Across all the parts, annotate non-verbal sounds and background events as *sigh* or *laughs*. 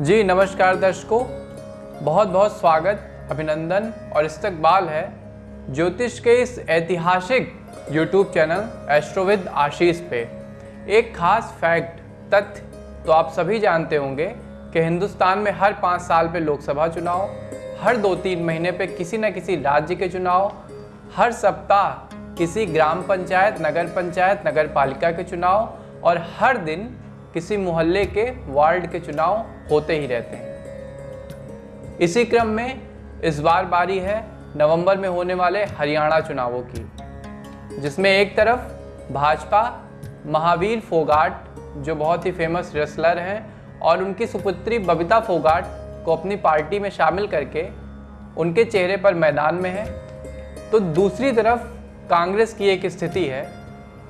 जी, नमस्कार दर्शकों। बहुत बहुत स्वागत, अभिनंदन और इस्तकबाल है ज्योतिष के इस ऐतिहासिक YouTube चैनल एस्ट्रोविद आशीष पे। एक खास फैक्ट तथ्य तो आप सभी जानते होंगे कि हिंदुस्तान में हर पाँच साल पे लोकसभा चुनाव, हर दो तीन महीने पे किसी न किसी राज्य के चुनाव, हर सप्ताह किसी ग्राम पंचायत, नगर पंचायत नगर पालिका के चुनाव और हर दिन किसी मोहल्ले के वार्ड के चुनाव होते ही रहते हैं। इसी क्रम में इस बार बारी है नवंबर में होने वाले हरियाणा चुनावों की, जिसमें एक तरफ़ भाजपा, महावीर फोगाट, जो बहुत ही फ़ेमस रेसलर हैं, और उनकी सुपुत्री बबीता फोगाट को अपनी पार्टी में शामिल करके उनके चेहरे पर मैदान में है। तो दूसरी तरफ़ कांग्रेस की एक स्थिति है,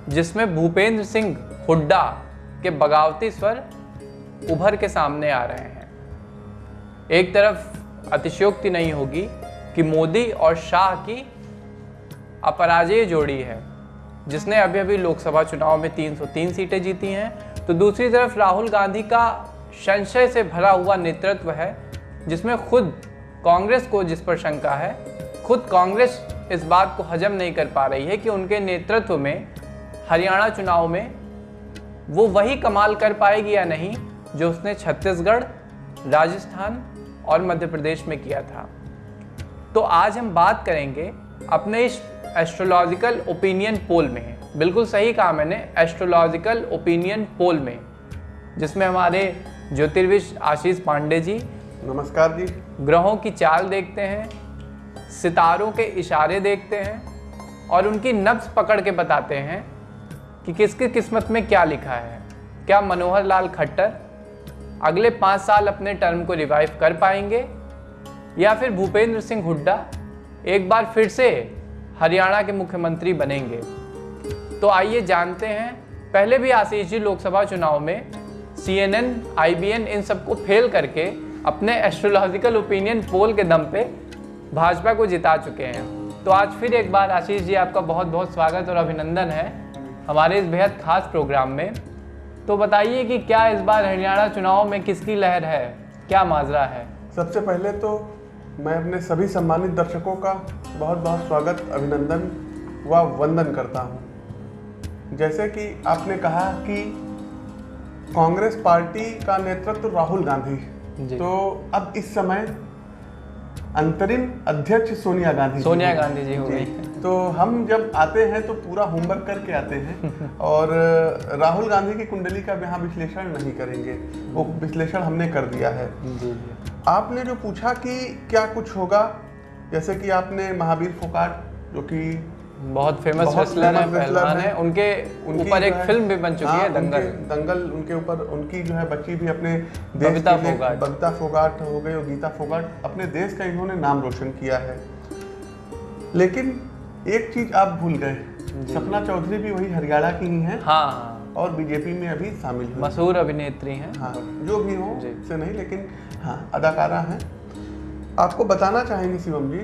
जिसमें भूपेंद्र सिंह हुड्डा के बगावती स्वर उभर के सामने आ रहे हैं। एक तरफ़ अतिशयोक्ति नहीं होगी कि मोदी और शाह की अपराजय जोड़ी है, जिसने अभी अभी लोकसभा चुनाव में 303 सीटें जीती हैं। तो दूसरी तरफ़ राहुल गांधी का संशय से भरा हुआ नेतृत्व है, जिसमें खुद कांग्रेस को जिस पर शंका है, खुद कांग्रेस इस बात को हजम नहीं कर पा रही है कि उनके नेतृत्व में हरियाणा चुनाव में वो वही कमाल कर पाएगी या नहीं। जो उसने छत्तीसगढ़ राजस्थान और मध्य प्रदेश में किया था। तो आज हम बात करेंगे अपने इस एस्ट्रोलॉजिकल ओपिनियन पोल में। बिल्कुल सही कहा मैंने एस्ट्रोलॉजिकल ओपिनियन पोल में जिसमें हमारे ज्योतिर्विश आशीष पांडे जी नमस्कार जी। ग्रहों की चाल देखते हैं सितारों के इशारे देखते हैं और उनकी नब्स पकड़ के बताते हैं कि किसकी किस्मत में क्या लिखा है। क्या मनोहर लाल खट्टर अगले पाँच साल अपने टर्म को रिवाइव कर पाएँगे, या फिर भूपेंद्र सिंह हुड्डा एक बार फिर से हरियाणा के मुख्यमंत्री बनेंगे। तो आइए जानते हैं, पहले भी आशीष जी लोकसभा चुनाव में C N N I B N इन सबको फेल करके अपने एस्ट्रोलॉजिकल ओपिनियन पोल के दम पे भाजपा को जिता चुके हैं। तो आज फिर एक बार आशीष जी आपका बहुत बहुत स्वागत और अभिनंदन है हमारे इस बेहद खास प्रोग्राम में। तो बताइए कि क्या इस बार हरियाणा चुनाव में किसकी लहर है? क्या माजरा है? सबसे पहले तो मैं अपने सभी सम्मानित दर्शकों का बहुत बहुत स्वागत अभिनंदन व वंदन करता हूँ। जैसे कि आपने कहा कि कांग्रेस पार्टी का नेतृत्व राहुल गांधी। तो अब इस समय अंतरिम अध्यक्ष सोनिया गांधी सोनिया गांधी जी हो गई। तो हम जब आते हैं तो पूरा होमवर्क करके आते हैं *laughs* और राहुल गांधी की कुंडली का यहाँ विश्लेषण नहीं करेंगे। वो विश्लेषण हमने कर दिया है। आपने जो पूछा कि क्या कुछ होगा जैसे कि आपने महावीर फोकाट जो कि बहुत फ़ेमस रेसलर हैं पहलवान हैं। उनके ऊपर एक फ़िल्म भी बन चुकी हाँ, है दंगल। दंगल उनके ऊपर उनकी जो है बच्ची भी अपने देश बबीता फोगाट। बबीता फोगाट हो गई और गीता फोगाट। अपने देश का इन्होंने नाम रोशन किया है। लेकिन एक चीज़ आप भूल गए। सपना चौधरी भी वही हरियाणा की ही है हाँ। और बीजेपी में अभी शामिल हुई मशहूर अभिनेत्री हैं। हाँ जो भी हो से नहीं लेकिन हाँ अदाकारा हैं। आपको बताना चाहेंगे शिवम जी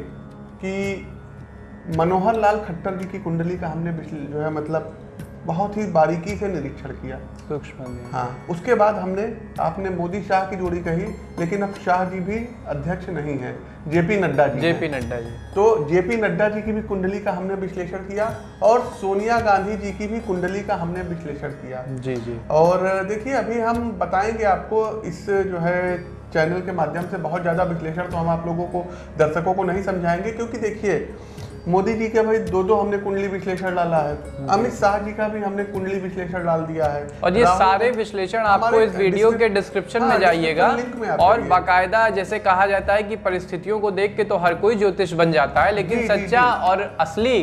कि मनोहर लाल खट्टर जी की कुंडली का हमने जो है मतलब बहुत ही बारीकी से निरीक्षण किया। सूक्ष्म। हाँ उसके बाद हमने आपने मोदी शाह की जोड़ी कही लेकिन अब शाह जी भी अध्यक्ष नहीं है जेपी नड्डा जी जेपी नड्डा जी। तो जेपी नड्डा जी की भी कुंडली का हमने विश्लेषण किया और सोनिया गांधी जी की भी कुंडली का हमने विश्लेषण किया। जी जी। और देखिए अभी हम बताएँगे आपको इस जो है चैनल के माध्यम से बहुत ज़्यादा विश्लेषण तो हम आप लोगों को दर्शकों को नहीं समझाएँगे क्योंकि देखिए मोदी जी के भाई दो दो हमने कुंडली विश्लेषण डाला है। अमित शाह जी का भी हमने कुंडली विश्लेषण डाल दिया है। और ये सारे विश्लेषण आपको इस वीडियो के डिस्क्रिप्शन हाँ, में जाइएगा। में आप और बाकायदा जैसे कहा जाता है कि परिस्थितियों को देख के तो हर कोई ज्योतिष बन जाता है लेकिन सच्चा और असली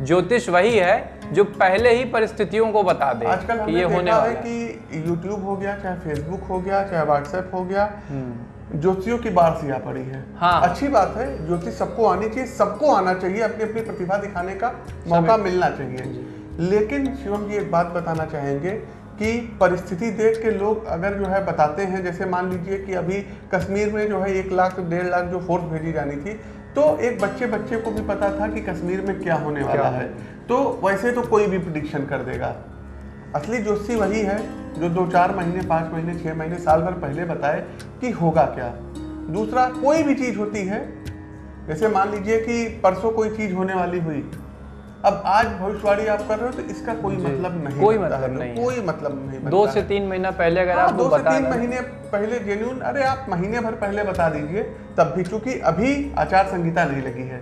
ज्योतिष वही है जो पहले ही परिस्थितियों को बता दे आजकल ये होने वाला है है। कि यूट्यूब हो गया चाहे फेसबुक हो गया चाहे व्हाट्सएप हो गया हम्म, ज्योतिषियों की बाढ़ सी आ पड़ी है। हाँ। अच्छी बात है ज्योतिष सबको आनी चाहिए सबको आना चाहिए अपनी अपनी प्रतिभा दिखाने का मौका मिलना चाहिए। लेकिन शिवम जी एक बात बताना चाहेंगे कि परिस्थिति देख के लोग अगर जो है बताते हैं जैसे मान लीजिए कि अभी कश्मीर में जो है एक लाख डेढ़ लाख जो फोर्स भेजी जानी थी तो एक बच्चे बच्चे को भी पता था कि कश्मीर में क्या होने वाला है। तो वैसे तो कोई भी प्रडिक्शन कर देगा। असली जोशी वही है जो दो चार महीने पाँच महीने छः महीने साल भर पहले बताए कि होगा क्या। दूसरा कोई भी चीज़ होती है जैसे मान लीजिए कि परसों कोई चीज़ होने वाली हुई अब आज भविष्यवाणी आप कर रहे हो तो इसका कोई मतलब नहीं कोई मतलब नहीं है। कोई मतलब नहीं दो से तीन महीना पहले अगर हाँ, आपको दो से तीन महीने पहले जेन्यून अरे आप महीने भर पहले बता दीजिए तब भी चूँकि अभी आचार संहिता नहीं लगी है।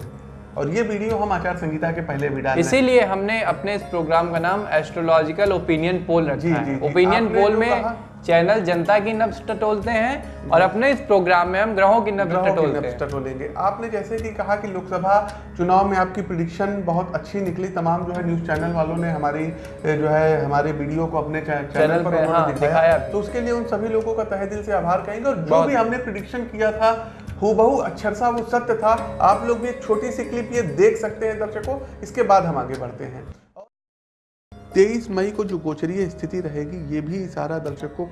और ये वीडियो हम आचार संहिता के पहले भी डाल। इसीलिए हमने अपने इस प्रोग्राम का नाम एस्ट्रोलॉजिकल ओपिनियन पोल रखा जी, है। जी। ओपिनियन पोल में चैनल जनता की नब्स टटोलते हैं और अपने इस प्रोग्राम में हम ग्रहों की टटोलते हैं। टटोलेंगे। आपने जैसे कि कहा कि लोकसभा चुनाव में आपकी प्रिडिक्शन बहुत अच्छी निकली। तमाम जो है न्यूज़ चैनल वालों ने हमारी जो है हमारे वीडियो को अपने चैनल चैनल पर हाँ, दिखाया। तो उसके लिए उन सभी लोगों का तहे दिल से आभार कहेंगे। और जो भी हमने प्रिडिक्शन किया था हूबहू अक्षर सा वो सत्य था। आप लोग भी एक छोटी सी क्लिप ये देख सकते हैं दर्शकों। इसके बाद हम आगे बढ़ते हैं। तेईस मई को जो गोचरीय स्थिति रहेगी, ये भी इशारा दर्शकों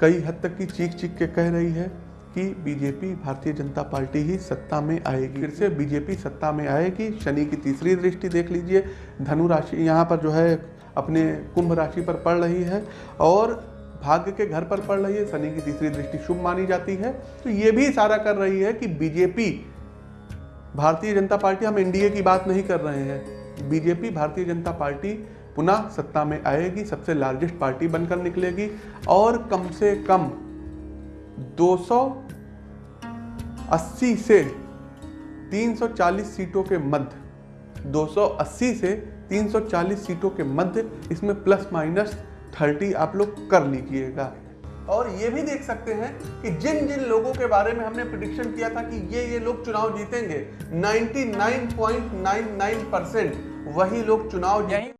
कई हद तक की चीख चीख के कह रही है कि बीजेपी, भारतीय जनता पार्टी ही सत्ता में आएगी। फिर से बीजेपी सत्ता में आएगी। शनि की तीसरी दृष्टि देख लीजिए। धनु राशि यहाँ पर जो है अपने कुंभ राशि पर पड़ रही है। और भाग्य के घर पर पड़ रही है, शनि की तीसरी दृष्टि शुभ मानी जाती है। तो ये भी इशारा कर रही है कि बीजेपी, भारतीय जनता पार्टी, हम एनडीए की बात नहीं कर रहे हैं। बीजेपी, भारतीय जनता पार्टी पुनः सत्ता में आएगी, सबसे लार्जेस्ट पार्टी बनकर निकलेगी और कम से कम 280 से 340 सीटों के मध्य 280 से 340 सीटों के मध्य इसमें प्लस माइनस 30 आप लोग कर लीजिएगा। और ये भी देख सकते हैं कि जिन जिन लोगों के बारे में हमने प्रिडिक्शन किया था कि ये ये लोग चुनाव जीतेंगे 99.99 परसेंट वही लोग चुनाव यही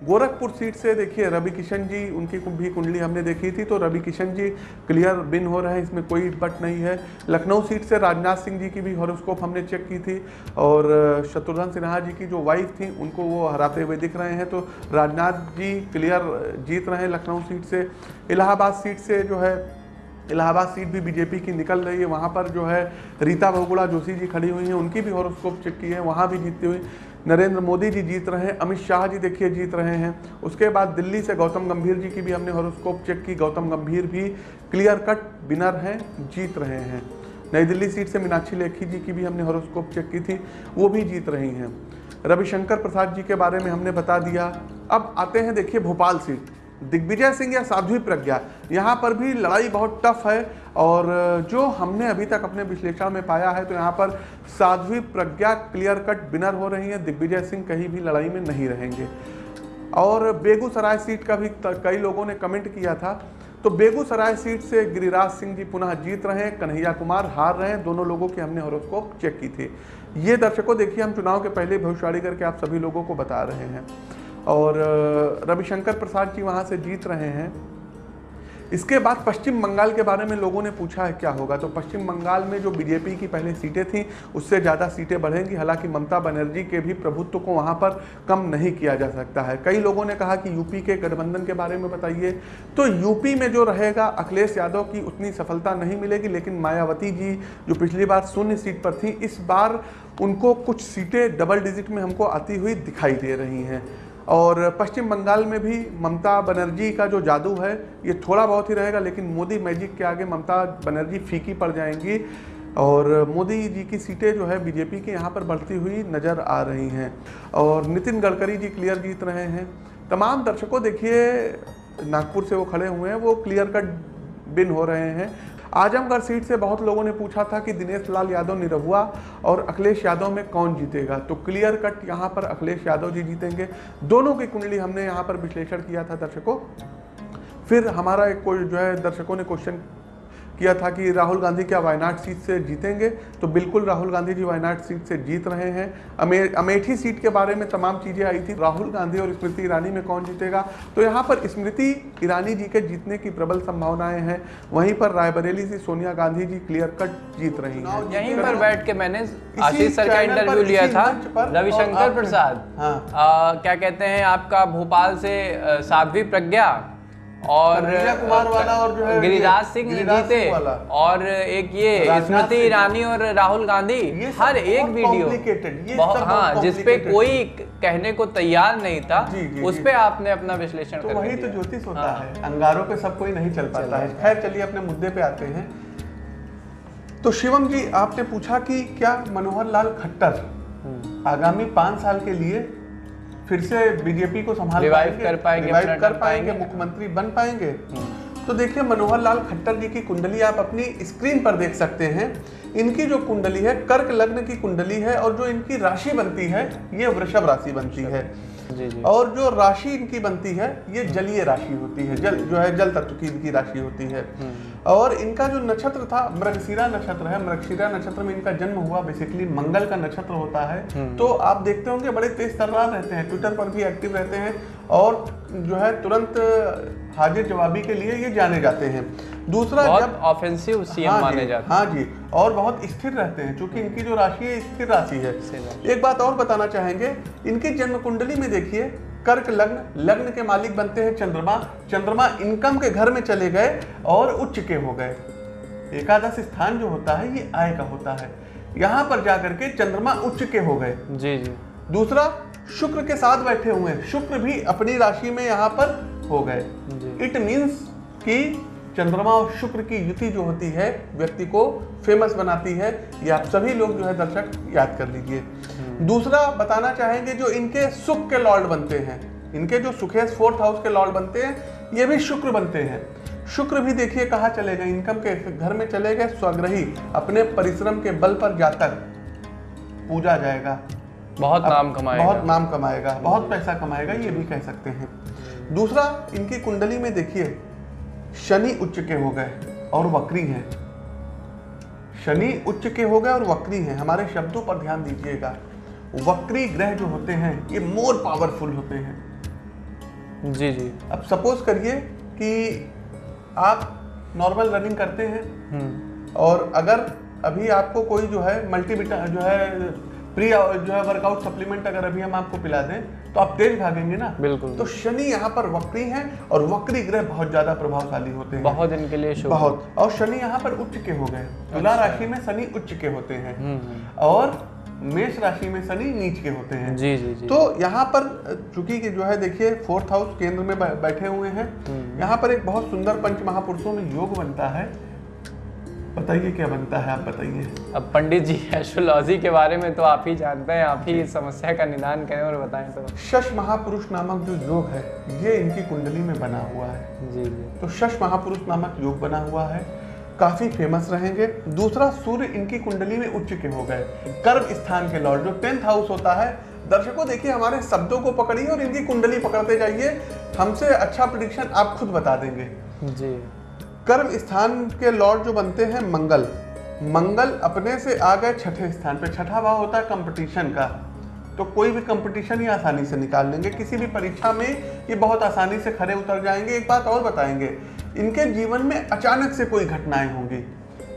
गोरखपुर सीट से देखिए रवि किशन जी, उनकी भी कुंडली हमने देखी थी तो रवि किशन जी क्लियर बिन हो रहे हैं, इसमें कोई बट नहीं है। लखनऊ सीट से राजनाथ सिंह जी की भी हॉरोस्कोप हमने चेक की थी, और शत्रुघ्न सिन्हा जी की जो वाइफ थी, उनको वो हराते हुए दिख रहे हैं तो राजनाथ जी क्लियर जीत रहे हैं लखनऊ सीट से। इलाहाबाद सीट से जो है, इलाहाबाद सीट भी बीजेपी की निकल रही है, वहाँ पर जो है, रीता बहुगुणा जोशी जी खड़ी हुई हैं, उनकी भी हॉरोस्कोप चेक की है, वहाँ भी जीतती हुई। नरेंद्र मोदी जी जीत रहे हैं, अमित शाह जी देखिए जीत रहे हैं। उसके बाद दिल्ली से गौतम गंभीर जी की भी हमने हॉरोस्कोप चेक की। गौतम गंभीर भी क्लियर कट विनर हैं, जीत रहे हैं। नई दिल्ली सीट से मीनाक्षी लेखी जी की भी हमने हॉरोस्कोप चेक की थी, वो भी जीत रही हैं। रविशंकर प्रसाद जी के बारे में हमने बता दिया। अब आते हैं, देखिए भोपाल सीट दिग्विजय सिंह या साध्वी प्रज्ञा। यहाँ पर भी लड़ाई बहुत टफ है और जो हमने अभी तक अपने विश्लेषण में पाया है तो यहाँ पर Sadhvi Pragya clear cut winner हो रही हैं। दिग्विजय सिंह कहीं भी लड़ाई में नहीं रहेंगे। और बेगूसराय सीट का भी कई लोगों ने कमेंट किया था। तो बेगूसराय सीट से गिरिराज सिंह जी पुनः जीत रहे हैं, कन्हैया कुमार हार रहे हैं। दोनों लोगों की हमने हॉरोस्कोप चेक की थी। ये दर्शकों, देखिए, हम चुनाव के पहले भविष्यवाणी करके आप सभी लोगों को बता रहे हैं। और रविशंकर प्रसाद जी वहाँ से जीत रहे हैं। इसके बाद पश्चिम बंगाल के बारे में लोगों ने पूछा है, क्या होगा? तो पश्चिम बंगाल में जो बीजेपी की पहले सीटें थी, उससे ज़्यादा सीटें बढ़ेंगी। हालाँकि ममता बनर्जी के भी प्रभुत्व को वहाँ पर कम नहीं किया जा सकता है। कई लोगों ने कहा कि यूपी के गठबंधन के बारे में बताइए। तो यूपी में जो रहेगा, अखिलेश यादव की उतनी सफलता नहीं मिलेगी, लेकिन मायावती जी, जो पिछली बार शून्य सीट पर थी, इस बार उनको कुछ सीटें डबल डिजिट में हमको आती हुई दिखाई दे रही हैं। और पश्चिम बंगाल में भी ममता बनर्जी का जो जादू है, ये थोड़ा बहुत ही रहेगा, लेकिन मोदी मैजिक के आगे ममता बनर्जी फीकी पड़ जाएँगी। और मोदी जी की सीटें जो है बीजेपी के यहाँ पर बढ़ती हुई नज़र आ रही हैं। और नितिन गडकरी जी क्लियर जीत रहे हैं। तमाम दर्शकों, देखिए, नागपुर से वो खड़े हुए हैं, वो क्लियर कट बिन हो रहे हैं। आजमगढ़ सीट से बहुत लोगों ने पूछा था कि दिनेश लाल यादव निरहुआ और अखिलेश यादव में कौन जीतेगा। तो क्लियर कट यहाँ पर अखिलेश यादव जी जीतेंगे। दोनों की कुंडली हमने यहाँ पर विश्लेषण किया था दर्शकों। फिर हमारा एक कोई जो है, दर्शकों ने क्वेश्चन किया था कि राहुल गांधी क्या वायनाड सीट से जीतेंगे तो बिल्कुल राहुल गांधी जी वायनाड सीट से जीत रहे हैं। अमे अमेठी सीट के बारे में तमाम चीज़ें आई थी राहुल गांधी और स्मृति ईरानी में कौन जीतेगा? तो यहाँ पर स्मृति ईरानी जी के जीतने की प्रबल संभावनाएँ हैं। वहीं पर रायबरेली से सोनिया गांधी जी क्लियर कट जीत रही हैं। यहीं पर बैठ के मैंने आशीष सर का इंटरव्यू लिया था रविशंकर प्रसाद। हाँ। क्या कहते हैं आपका भोपाल से साध्वी प्रज्ञा और कुमार वाला और जो है गिरिराज सिंह जीते और एक ये स्मृति ईरानी और राहुल गांधी हर एक वीडियो। हाँ जिसपे कोई कहने को तैयार नहीं था उस जी। पे आपने अपना विश्लेषण तो वही तो ज्योतिष होता हाँ। है अंगारों पे सब कोई नहीं चल पाता है। खैर चलिए अपने मुद्दे पे आते हैं। तो शिवम जी आपने पूछा कि क्या मनोहर लाल खट्टर हम्म। आगामी पाँच साल के लिए फिर से बीजेपी को संभाल कर पाएँगे, कर पाएँगे? मुख्यमंत्री बन पाएँगे। तो देखिए मनोहर लाल खट्टर जी की कुंडली आप अपनी स्क्रीन पर देख सकते हैं इनकी जो कुंडली है कर्क लग्न की कुंडली है और जो इनकी राशि बनती है ये वृषभ राशि बनती है जी जी। और जो राशि इनकी बनती है ये जलीय राशि होती है जल जो है जल तत्व की इनकी राशि होती है। और इनका जो नक्षत्र था मृगशिरा नक्षत्र है मृगशिरा नक्षत्र में इनका जन्म हुआ बेसिकली मंगल का नक्षत्र होता है। तो आप देखते होंगे बड़े तेज तर्रार रहते हैं ट्विटर पर भी एक्टिव रहते हैं और जो है तुरंत हाजिर जवाबी के लिए ये जाने जाते हैं। दूसरा जब ऑफेंसिव सीएम हाँ माने जाते हाँ। जी और बहुत स्थिर रहते हैं क्योंकि इनकी जो राशि है स्थिर राशि है। एक बात और बताना चाहेंगे इनकी जन्म कुंडली में देखिए कर्क लग्न लग्न के मालिक बनते हैं चंद्रमा। चंद्रमा इनकम के घर में चले गए और उच्च के हो गए। एकादश स्थान जो होता है ये आय का होता है। यहाँ पर जाकर के चंद्रमा उच्च के हो गए। जी जी। दूसरा शुक्र के साथ बैठे हुए हैं। शुक्र भी अपनी राशि में यहाँ पर हो गए। इट मीन्स कि चंद्रमा और शुक्र की युति जो होती है व्यक्ति को फ़ेमस बनाती है ये आप सभी लोग जो है दर्शक याद कर लीजिए। दूसरा बताना चाहेंगे जो इनके सुख के लॉर्ड बनते हैं। इनके जो सुखेश फोर्थ हाउस के लॉर्ड बनते हैं ये भी शुक्र बनते हैं। शुक्र भी देखिए कहाँ चले गए। इनकम के घर में चले गए स्वग्रही अपने परिश्रम के बल पर जाकर पूजा जाएगा। बहुत नाम कमाएगा। बहुत नाम कमाएगा बहुत पैसा कमाएगा ये भी कह सकते हैं। दूसरा इनकी कुंडली में देखिए शनि उच्च के हो गए और वक्री हैं। शनि उच्च के हो गए और वक्री हैं। हमारे शब्दों पर ध्यान दीजिएगा। वक्री ग्रह जो होते हैं ये मोर पावरफुल होते हैं। जी जी। अब सपोज़ करिए कि आप नॉर्मल रनिंग करते हैं हम्म। और अगर अभी आपको कोई जो है मल्टीविटा जो है प्री जो है वर्कआउट सप्लीमेंट अगर अभी हम आपको पिला दें तो आप तेज भागेंगे ना? बिल्कुल। तो शनि यहाँ पर वक्री है और वक्री ग्रह बहुत ज़्यादा प्रभावशाली होते हैं। बहुत इनके लिए शुभ। बहुत। और शनि यहाँ पर उच्च के हो गए। तुला राशि में शनि उच्च के होते हैं। हम्म हम्म। और मेष राशि में शनि नीच के होते हैं। जी जी जी। तो यहाँ पर चूँकि कि जो है देखिए फोर्थ हाउस केंद्र में बैठे हुए हैं। हम्म। यहाँ पर एक बहुत सुंदर पंच महापुरुषों में योग बनता है। बताइए क्या बनता है आप बताइए। अब पंडित जी एस्ट्रोलॉजी के बारे में तो आप ही जानते हैं आप ही इस समस्या का निदान करें और बताएँ तो। शश महापुरुष नामक जो योग है ये इनकी कुंडली में बना हुआ है। जी जी। तो शश महापुरुष नामक योग बना हुआ है। काफ़ी फ़ेमस रहेंगे। दूसरा सूर्य इनकी कुंडली में उच्च के हो गए। कर्म स्थान के लॉर्ड जो टेंथ हाउस होता है। दर्शकों देखिए हमारे शब्दों को पकड़िए और इनकी कुंडली पकड़ते जाइए। हमसे अच्छा प्रिडिक्शन आप खुद बता देंगे। जी। कर्म स्थान के लॉर्ड जो बनते हैं मंगल। मंगल अपने से आ गए छठे स्थान पे छठा भाव होता है कंपटीशन का। तो कोई भी कंपटीशन ही आसानी से निकाल लेंगे। किसी भी परीक्षा में ये बहुत आसानी से खड़े उतर जाएँगे। एक बात और बताएँगे इनके जीवन में अचानक से कोई घटनाएँ होंगी।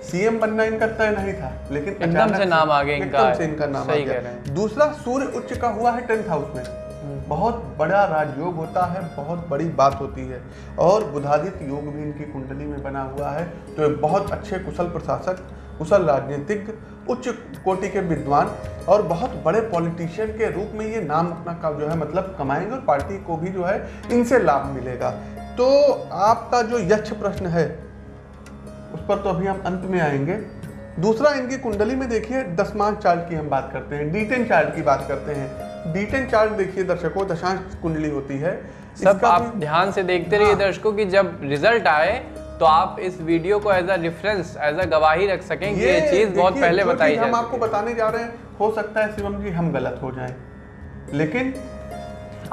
सीएम बनना इनका तय नहीं था लेकिन एकदम अचानक से नाम आ गया इनका। से इनका नाम आ गया। दूसरा सूर्य उच्च का हुआ है टेंथ हाउस में। बहुत बड़ा राजयोग होता है, बहुत बड़ी बात होती है। और बुधादित्य योग भी इनकी कुंडली में बना हुआ है। तो ये बहुत अच्छे कुशल प्रशासक, कुशल राजनीतिज्ञ उच्च कोटि के विद्वान और बहुत बड़े पॉलिटिशियन के रूप में ये नाम अपना का जो है मतलब कमाएँगे और पार्टी को भी जो है इनसे लाभ मिलेगा। तो आपका जो यक्ष प्रश्न है, उस पर तो अभी हम अंत में आएँगे। दूसरा इनकी कुंडली में देखिए दसमांश चार्ट की हम बात करते हैं, डीटेन चार्ट की बात करते हैं। डीटेन चार्ट देखिए दर्शकों दशांश कुंडली होती है। सब आप ध्यान से देखते रहिए हाँ। दर्शकों की जब रिज़ल्ट आए तो आप इस वीडियो को as a reference as a गवाही रख सकें कि ये चीज़ बहुत पहले बताई हम आपको बताने जा रहे हैं हो सकता है शिवम जी हम गलत हो जाएँ। लेकिन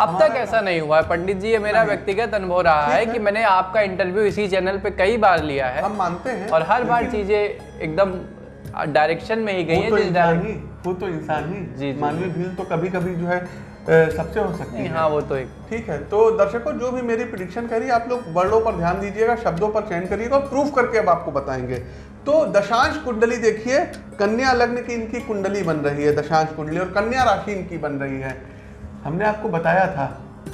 अब तक ऐसा नहीं हुआ है। पंडित जी ये मेरा व्यक्तिगत अनुभव रहा है है। कि मैंने आपका इंटरव्यू इसी चैनल पे कई बार लिया है। हम मानते हैं और हर बार चीज़ें एकदम डायरेक्शन में ही गई है तो इंसान ही वो तो इंसान ही। जी, मानवीय भील तो कभी कभी जो है सबसे हो सकती है। हाँ वो तो एक ठीक है तो दर्शकों जो भी मेरी प्रिडिक्शन है आप लोग वर्डों पर ध्यान दीजिएगा शब्दों पर चयन करिएगा और प्रूफ करके अब आपको बताएँगे। तो दशांश कुंडली देखिए कन्या लग्न की इनकी कुंडली बन रही है दशांश कुंडली और कन्या राशि इनकी बन रही है। हमने आपको बताया था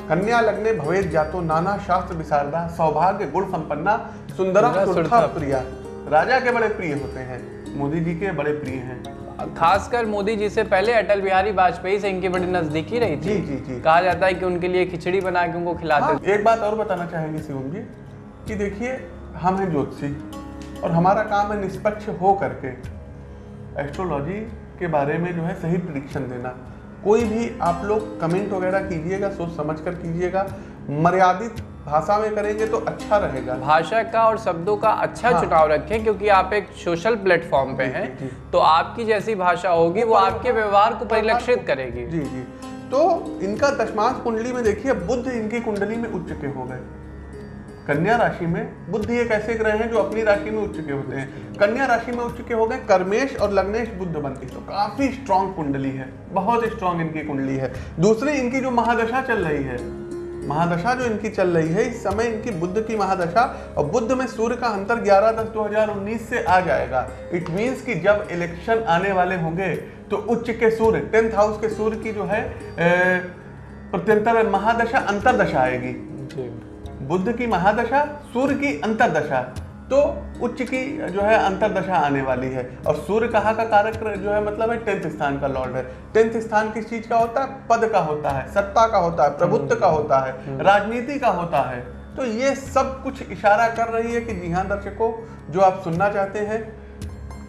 कन्या लग्ने भवेद जातो नाना शास्त्र विशारदा सौभाग्य गुण संपन्ना सुंदरा सुरथा। प्रिया। राजा के बड़े प्रिय होते हैं। मोदी जी के बड़े प्रिय हैं। खासकर मोदी जी से पहले अटल बिहारी वाजपेयी से इनकी बड़ी नजदीकी रही थी। जी जी जी। कहा जाता है कि उनके लिए खिचड़ी बना के उनको खिलाते हाँ, एक बात और बताना चाहेंगे शिवम जी कि देखिए हम हैं ज्योतिषी और हमारा काम है निष्पक्ष हो करके एस्ट्रोलॉजी के बारे में जो है सही प्रिडिक्शन देना। कोई भी आप लोग कमेंट वगैरह कीजिएगा सोच समझ कर कीजिएगा मर्यादित भाषा में करेंगे तो अच्छा रहेगा। भाषा का और शब्दों का अच्छा हाँ। चुनाव रखें क्योंकि आप एक सोशल प्लेटफॉर्म पे हैं। तो आपकी जैसी भाषा होगी वो आपके व्यवहार को परिलक्षित करेगी। जी जी। तो इनका दशमांश कुंडली में देखिए बुद्ध इनकी कुंडली में उच्च के हो गए। कन्या राशि में बुद्ध एक ऐसे ग्रह हैं जो अपनी राशि में उच्च के होते हैं? कन्या राशि में उच्च के हो गए कर्मेश और लग्नेश बुद्ध बनती तो काफ़ी स्ट्रांग कुंडली है बहुत स्ट्रांग इनकी कुंडली है। दूसरी इनकी जो महादशा चल रही है महादशा जो इनकी चल रही है इस समय इनकी बुद्ध की महादशा और बुद्ध में सूर्य का अंतर 11 दस 2019 से आ जाएगा। इट मींस कि जब इलेक्शन आने वाले होंगे तो उच्च के सूर्य टेंथ हाउस के सूर्य की जो है प्रत्यंतर महादशा अंतरदशा आएगी। बुद्ध की महादशा सूर्य की अंतरदशा। तो उच्च की जो है अंतरदशा आने वाली है। और सूर्य कहाँ का कारक जो है मतलब है टेंथ स्थान का लॉर्ड है। टेंथ स्थान किस चीज़ का होता है? पद का होता है सत्ता का होता है प्रभुत्व का होता है राजनीति का होता है। तो ये सब कुछ इशारा कर रही है कि जी हाँ दर्शकों जो आप सुनना चाहते हैं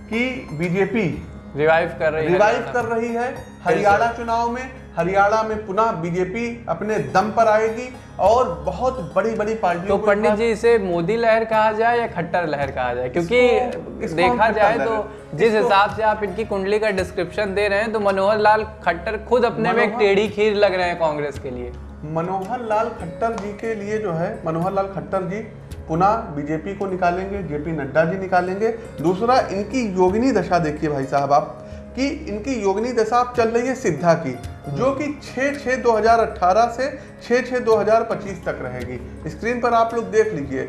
कि बीजेपी रिवाइव कर रही है। रिवाइव कर रही है। हरियाणा चुनाव में हरियाणा में पुनः बीजेपी अपने दम पर आएगी और बहुत बड़ी बड़ी तो पार्टियों को पंडित जी इसे मोदी लहर कहा जाए या खट्टर लहर कहा जाए? क्योंकि इसको- इसको देखा जाए तो जिस हिसाब से आप इनकी कुंडली का डिस्क्रिप्शन दे रहे हैं तो मनोहर लाल खट्टर खुद अपने में एक टेढ़ी खीर लग रहे हैं कांग्रेस के लिए। मनोहर लाल खट्टर जी के लिए जो है मनोहर लाल खट्टर जी पुनः बीजेपी को निकालेंगे जेपी नड्डा जी निकालेंगे। दूसरा इनकी योगिनी दशा देखिए भाई साहब आप। कि इनकी योगनी दशा अब चल रही है सिद्धा की, जो कि 6 6 2018 से 6 6 2025 तक रहेगी। स्क्रीन पर आप लोग देख लीजिए।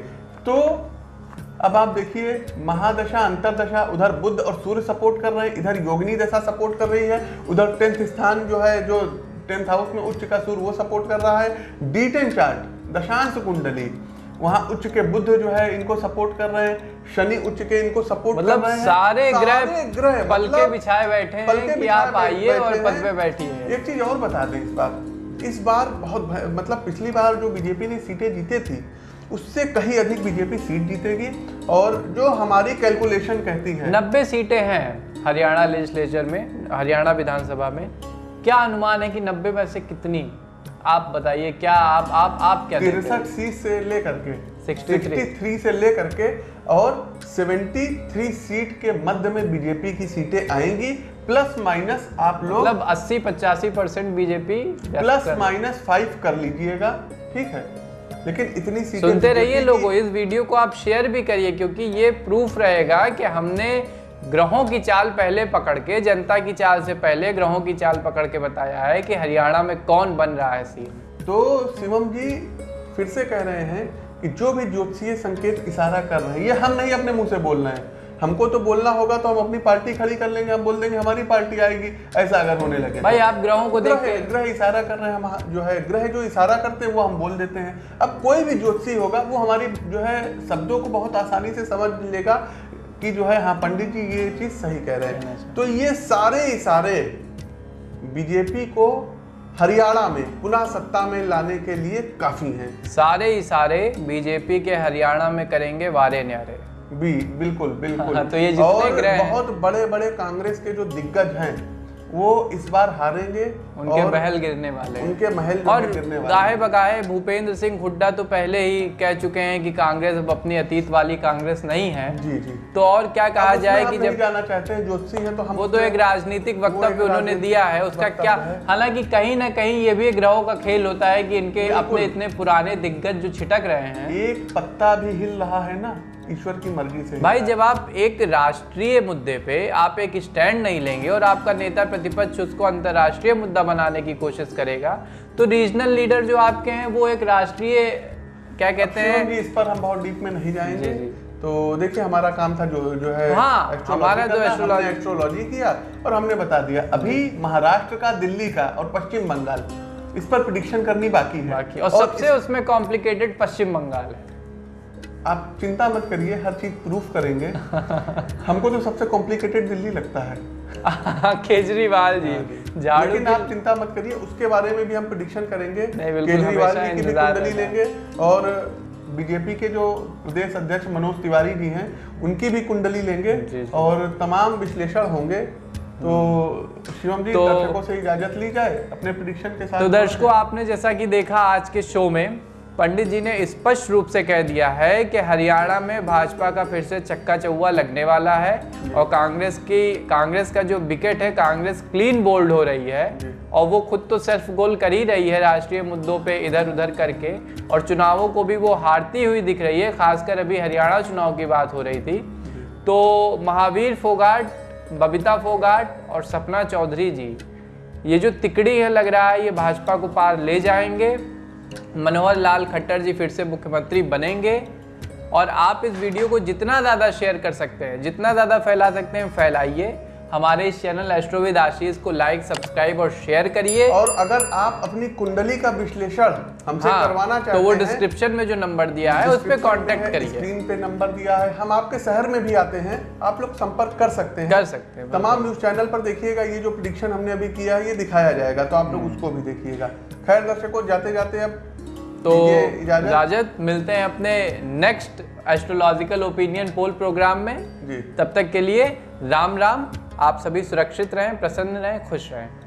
तो अब आप देखिए, महादशा, अंतरदशा, उधर बुद्ध और सूर्य सपोर्ट कर रहे हैं, इधर योगिनी दशा सपोर्ट कर रही है, उधर टेंथ स्थान जो है, जो टेंथ हाउस में उच्च का सूर्य, वो सपोर्ट कर रहा है। डी टेन चार्ट, दशांश कुंडली वहाँ उच्च के बुद्ध जो है इनको सपोर्ट कर रहे हैं शनि उच्च के इनको सपोर्ट मतलब कर रहे हैं। सारे ग्रह ग्रह पल के मतलब बिछाए बैठे हैं पलके कि आप आइए और पद। पे बैठिए। एक चीज़ और बता दें इस बार। इस बार बहुत मतलब पिछली बार जो बीजेपी ने सीटें जीते थी उससे कहीं अधिक बीजेपी सीट जीतेगी और जो हमारी कैलकुलेशन कहती है। नब्बे सीटें हैं हरियाणा लेजिस्लेचर में हरियाणा विधानसभा में। क्या अनुमान है कि नब्बे में से कितनी आप बताइए क्या आप आप आप क्या तिरसठ सीट से लेकर के 63 63 से लेकर के और 73 सीट के मध्य में बीजेपी की सीटें आएँगी प्लस माइनस आप लोग मतलब 80 पचासी percent BJP plus minus five कर लीजिएगा ठीक है? लेकिन इतनी सीटें सुनते रहिए लोगों इस वीडियो को आप शेयर भी करिए क्योंकि ये प्रूफ रहेगा कि हमने ग्रहों की चाल पहले पकड़ के जनता की चाल से पहले ग्रहों की चाल पकड़ के बताया है कि हरियाणा में कौन बन रहा है सीएम। तो शिवम जी फिर से कह रहे हैं कि जो भी ज्योतिषीय संकेत इशारा कर रहे हैं ये हम नहीं अपने मुँह से बोल रहे हैं। हमको तो बोलना होगा तो हम अपनी पार्टी खड़ी कर लेंगे हम बोल देंगे हमारी पार्टी आएगी ऐसा अगर होने लगे भाई तो। आप ग्रहों को ग्रह देखते ग्रह इशारा कर रहे हैं हम जो है ग्रह जो इशारा करते हैं वो हम बोल देते हैं। अब कोई भी ज्योतिषी होगा वो हमारी जो है शब्दों को बहुत आसानी से समझ लेगा कि जो है हाँ पंडित जी ये चीज़ सही कह रहे हैं। तो ये सारे इशारे बीजेपी को हरियाणा में पुनः सत्ता में लाने के लिए काफ़ी हैं। सारे इशारे बीजेपी के हरियाणा में करेंगे वारे न्यारे। भी बिल्कुल बिल्कुल। हाँ, तो ये जितने और बहुत बड़े बड़े कांग्रेस के जो दिग्गज हैं वो इस बार हारेंगे उनके और महल गिरने वाले उनके महल और गिरने वाले गाहे बगाहे भूपेंद्र सिंह हुड्डा तो पहले ही कह चुके हैं कि कांग्रेस अब अपनी अतीत वाली कांग्रेस नहीं है। जी जी। तो और क्या कहा जाए कि जब जाना चाहते हैं ज्योतिषी है तो हम वो तो एक राजनीतिक वक्तव्य उन्होंने दिया है उसका क्या हालाँकि कहीं ना कहीं ये भी ग्रहों का खेल होता है कि इनके अपने इतने पुराने दिग्गज जो छिटक रहे हैं। एक पत्ता भी हिल रहा है ना ईश्वर की मर्ज़ी से। भाई जब आप एक राष्ट्रीय मुद्दे पे आप एक स्टैंड नहीं लेंगे और आपका नेता प्रतिपक्ष उसको अंतर्राष्ट्रीय मुद्दा बनाने की कोशिश करेगा तो रीजनल लीडर जो आपके हैं वो एक राष्ट्रीय क्या कहते हैं? इस पर हम बहुत डीप में नहीं जाएँगे। जी, जी। तो देखिए हमारा काम था जो जो है हाँ, हमारा जो हमने एस्ट्रोलॉजी किया और हमने बता दिया अभी महाराष्ट्र का दिल्ली का और पश्चिम बंगाल इस पर प्रिडिक्शन करनी बाकी है। बाकी और सबसे उसमें कॉम्प्लिकेटेड पश्चिम बंगाल है। आप चिंता मत करिए हर चीज़ प्रूफ करेंगे। *laughs* हमको तो सबसे कॉम्प्लिकेटेड दिल्ली लगता है। *laughs* केजरीवाल जी लेकिन आप चिंता मत करिए उसके बारे में भी हम प्रिडिक्शन करेंगे। केजरीवाल जी की भी कुंडली लेंगे और बीजेपी के जो प्रदेश अध्यक्ष मनोज तिवारी जी हैं उनकी भी कुंडली लेंगे। और तमाम विश्लेषण होंगे। तो शिवम जी तो- दर्शकों से इजाज़त ली जाए अपने प्रिडिक्शन के साथ। तो दर्शकों आपने जैसा कि देखा आज के शो में पंडित जी ने स्पष्ट रूप से कह दिया है कि हरियाणा में भाजपा का फिर से चक्का चौवा लगने वाला है और कांग्रेस की, कांग्रेस का जो विकेट है, कांग्रेस क्लीन बोल्ड हो रही है और वो खुद तो सेल्फ गोल कर ही रही है राष्ट्रीय मुद्दों पे इधर उधर करके और चुनावों को भी वो हारती हुई दिख रही है, खासकर अभी हरियाणा चुनाव की बात हो रही थी। तो महावीर फोगाट, बबीता फोगाट और सपना चौधरी जी, ये जो तिकड़ी है लग रहा है, ये भाजपा को पार ले जाएँगे। मनोहर लाल खट्टर जी फिर से मुख्यमंत्री बनेंगे और आप इस वीडियो को जितना ज़्यादा शेयर कर सकते हैं, जितना ज़्यादा फैला सकते हैं, फैलाइए। हमारे इस चैनल एस्ट्रोविद आशीष को लाइक सब्सक्राइब और शेयर करिए। और अगर आप अपनी कुंडली का विश्लेषण हमसे हाँ, करवाना चाहते तो वो डिस्क्रिप्शन में जो नंबर दिया है उस पर है, करिए। स्क्रीन पे नंबर दिया है। हम आपके शहर में भी आते हैं आप लोग संपर्क कर सकते हैं। कर सकते हैं तमाम न्यूज़ चैनल पर देखिएगा ये जो प्रिडिक्शन हमने अभी किया है ये दिखाया जाएगा तो आप लोग उसको भी देखिएगा। खैर दर्शकों जाते जाते अब तो इजाज़त। मिलते हैं अपने next astrological opinion poll program में। जी। तब तक के लिए राम राम आप सभी सुरक्षित रहें प्रसन्न रहें खुश रहें।